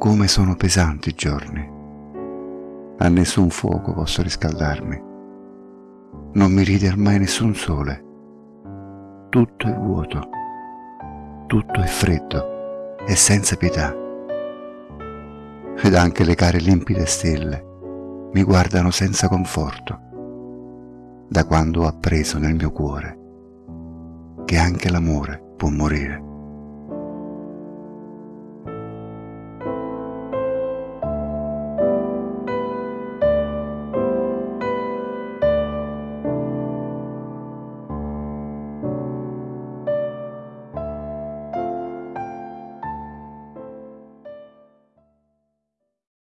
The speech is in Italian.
come sono pesanti i giorni. A nessun fuoco posso riscaldarmi. Non mi ride ormai nessun sole. Tutto è vuoto, tutto è freddo e senza pietà. Ed anche le care limpide stelle mi guardano senza conforto da quando ho appreso nel mio cuore che anche l'amore può morire.